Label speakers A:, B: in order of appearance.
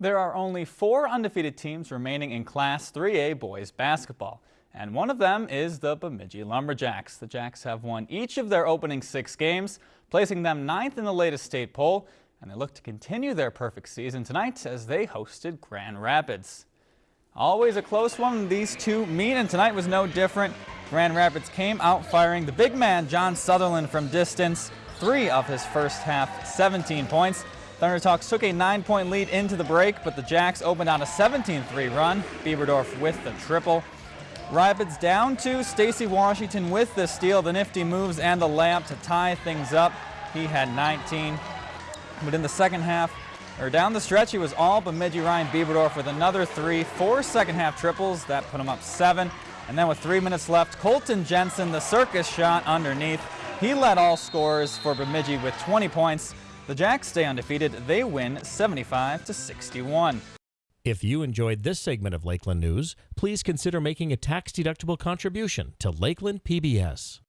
A: There are only four undefeated teams remaining in Class 3A boys basketball, and one of them is the Bemidji Lumberjacks. The Jacks have won each of their opening six games, placing them ninth in the latest state poll, and they look to continue their perfect season tonight as they hosted Grand Rapids. Always a close one, these two meet, and tonight was no different. Grand Rapids came out firing the big man John Sutherland from distance, three of his first half 17 points. Thunderhawks took a nine-point lead into the break, but the Jacks opened on a 17-3 run. Bieberdorf with the triple. Rapids down to Stacy Washington with the steal, the nifty moves, and the layup to tie things up. He had 19. But in the second half, or down the stretch, he was all Bemidji Ryan Bieberdorf with another three, four second half triples. That put him up seven. And then with three minutes left, Colton Jensen, the circus shot underneath. He led all scorers for Bemidji with 20 points. The Jacks stay undefeated. They win 75 to 61.
B: If you enjoyed this segment of Lakeland News, please consider making a tax-deductible contribution to Lakeland PBS.